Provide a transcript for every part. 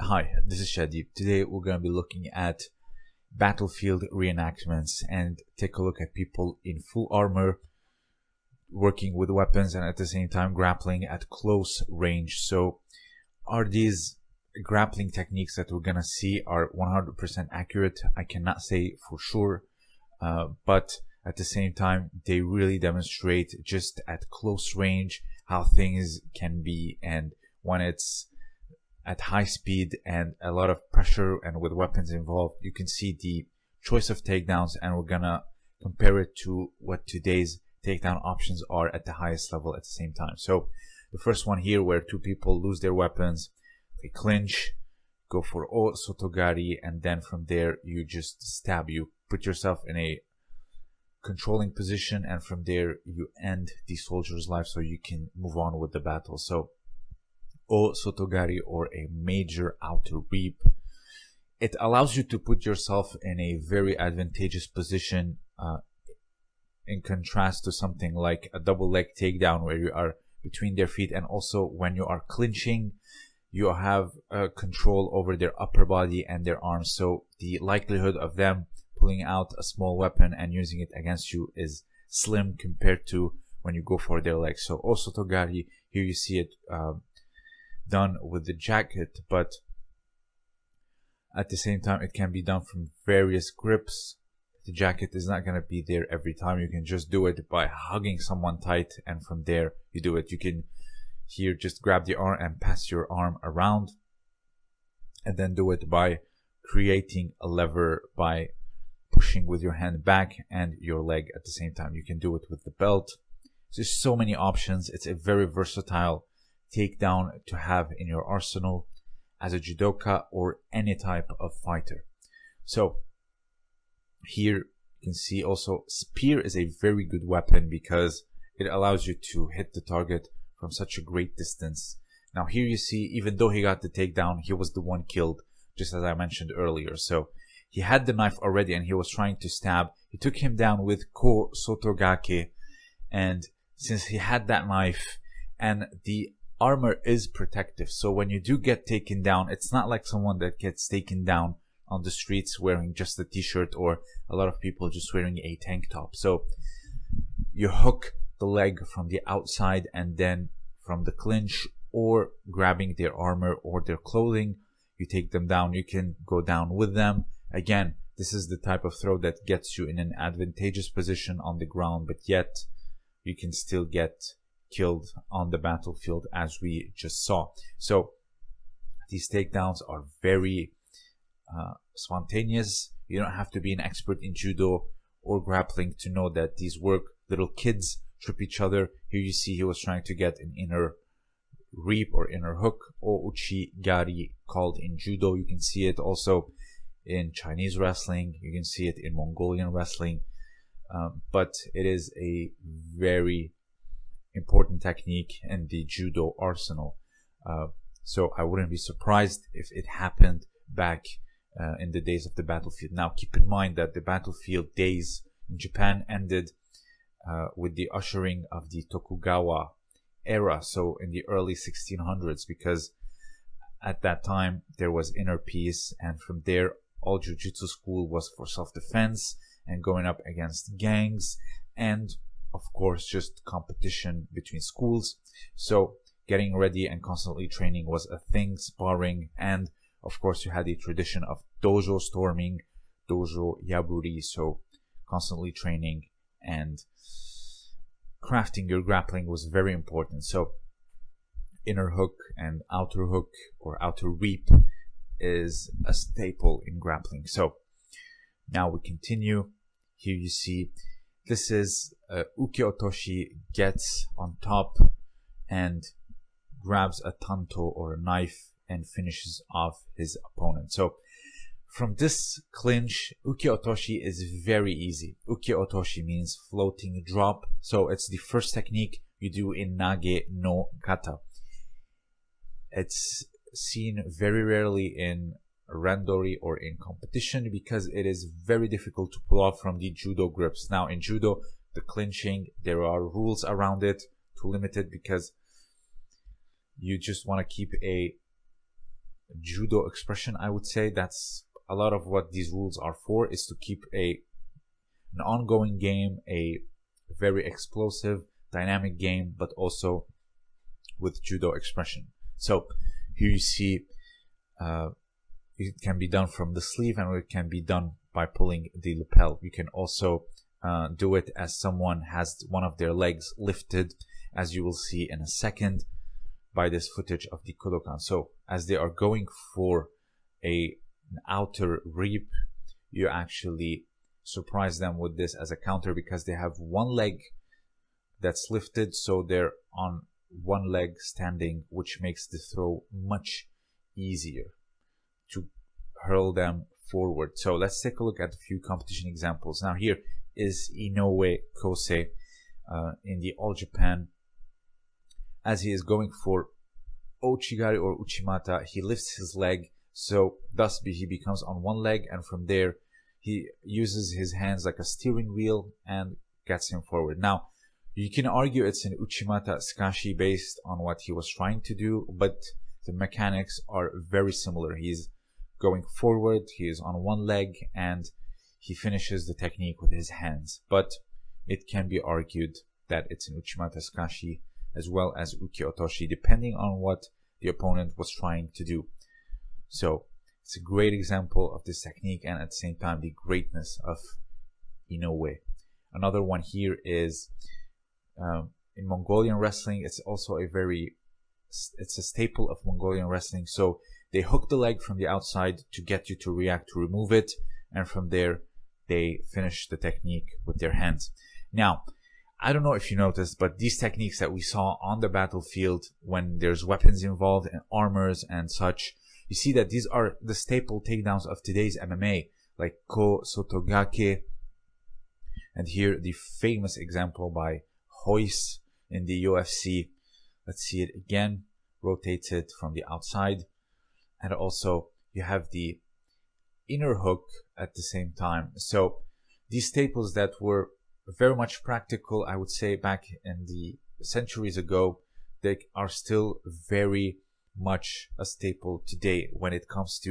Hi, this is Shadib. Today we're going to be looking at battlefield reenactments and take a look at people in full armor working with weapons and at the same time grappling at close range. So are these grappling techniques that we're going to see are 100% accurate? I cannot say for sure, uh, but at the same time, they really demonstrate just at close range how things can be and when it's at high speed and a lot of pressure and with weapons involved, you can see the choice of takedowns and we're gonna compare it to what today's takedown options are at the highest level at the same time. So the first one here where two people lose their weapons, they clinch, go for O Sotogari, and then from there you just stab. You put yourself in a controlling position and from there you end the soldier's life so you can move on with the battle. So O Sotogari or a major outer reap. It allows you to put yourself in a very advantageous position uh, in contrast to something like a double leg takedown where you are between their feet and also when you are clinching you have uh, control over their upper body and their arms so the likelihood of them pulling out a small weapon and using it against you is slim compared to when you go for their legs so O Sotogari here you see it um, done with the jacket, but at the same time, it can be done from various grips. The jacket is not going to be there every time. You can just do it by hugging someone tight, and from there, you do it. You can here just grab the arm and pass your arm around, and then do it by creating a lever by pushing with your hand back and your leg at the same time. You can do it with the belt. There's so many options. It's a very versatile takedown to have in your arsenal as a judoka or any type of fighter. So here you can see also spear is a very good weapon because it allows you to hit the target from such a great distance. Now here you see even though he got the takedown he was the one killed just as I mentioned earlier. So he had the knife already and he was trying to stab. He took him down with Ko Sotogake and since he had that knife and the armor is protective. So when you do get taken down, it's not like someone that gets taken down on the streets wearing just a t-shirt or a lot of people just wearing a tank top. So you hook the leg from the outside and then from the clinch or grabbing their armor or their clothing, you take them down. You can go down with them. Again, this is the type of throw that gets you in an advantageous position on the ground, but yet you can still get killed on the battlefield as we just saw. So these takedowns are very uh, spontaneous. You don't have to be an expert in judo or grappling to know that these work. Little kids trip each other. Here you see he was trying to get an inner reap or inner hook or uchi gari called in judo. You can see it also in Chinese wrestling. You can see it in Mongolian wrestling. Um, but it is a very important technique in the judo arsenal. Uh, so I wouldn't be surprised if it happened back uh, in the days of the battlefield. Now keep in mind that the battlefield days in Japan ended uh, with the ushering of the Tokugawa era, so in the early 1600s, because at that time there was inner peace, and from there all jujutsu school was for self-defense and going up against gangs and of course, just competition between schools. So getting ready and constantly training was a thing, sparring, and of course, you had the tradition of dojo storming, dojo yaburi, so constantly training and crafting your grappling was very important. So inner hook and outer hook or outer reap is a staple in grappling. So now we continue. Here you see this is uh, Uke Otoshi gets on top and grabs a tanto or a knife and finishes off his opponent. So from this clinch, Uke Otoshi is very easy. Uke Otoshi means floating drop. So it's the first technique you do in Nage no Kata. It's seen very rarely in randori or in competition because it is very difficult to pull off from the judo grips. Now in judo, the clinching, there are rules around it to limit it because you just want to keep a judo expression, I would say. That's a lot of what these rules are for is to keep a an ongoing game, a very explosive, dynamic game, but also with judo expression. So here you see uh, it can be done from the sleeve and it can be done by pulling the lapel. You can also uh, do it as someone has one of their legs lifted, as you will see in a second by this footage of the Kodokan. So as they are going for a an outer reap, you actually surprise them with this as a counter because they have one leg that's lifted, so they're on one leg standing, which makes the throw much easier to hurl them forward. So let's take a look at a few competition examples. Now here is Inoue Kosei uh, in the All Japan as he is going for Ouchigari or Uchimata. He lifts his leg, so thus he becomes on one leg, and from there he uses his hands like a steering wheel and gets him forward. Now, you can argue it's an Uchimata Sukashi based on what he was trying to do, but the mechanics are very similar. He's going forward, he is on one leg, and he finishes the technique with his hands. But it can be argued that it's an Uchimata Sukashi as well as Uke Otoshi, depending on what the opponent was trying to do. So it's a great example of this technique and at the same time the greatness of Inoue. Another one here is um, in Mongolian wrestling. It's also a very it's a staple of Mongolian wrestling. So they hook the leg from the outside to get you to react to remove it, and from there they finish the technique with their hands. Now, I don't know if you noticed, but these techniques that we saw on the battlefield when there's weapons involved and armors and such, you see that these are the staple takedowns of today's MMA, like Ko Sotogake, and here the famous example by Royce in the UFC. Let's see it again, rotates it from the outside, and also you have the inner hook at the same time. So these staples that were very much practical, I would say, back in the centuries ago, they are still very much a staple today when it comes to,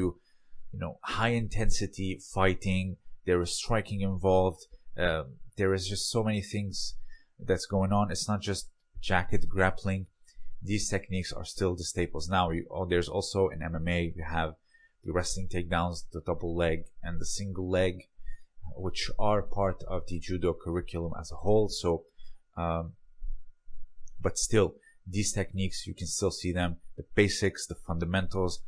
you know, high intensity fighting. There is striking involved. Um, there is just so many things that's going on. It's not just jacket grappling. These techniques are still the staples. Now, you, oh, there's also in MMA, you have the wrestling takedowns, the double leg, and the single leg which are part of the judo curriculum as a whole. So, um, but still, these techniques, you can still see them. The basics, the fundamentals,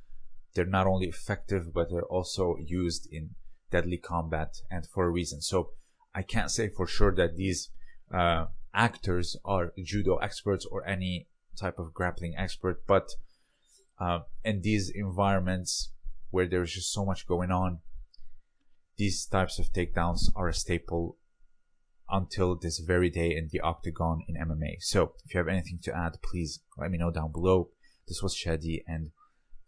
they're not only effective, but they're also used in deadly combat and for a reason. So I can't say for sure that these uh, actors are judo experts or any type of grappling expert, but uh, in these environments where there's just so much going on, these types of takedowns are a staple until this very day in the octagon in MMA. So if you have anything to add, please let me know down below. This was Shadi and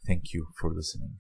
thank you for listening.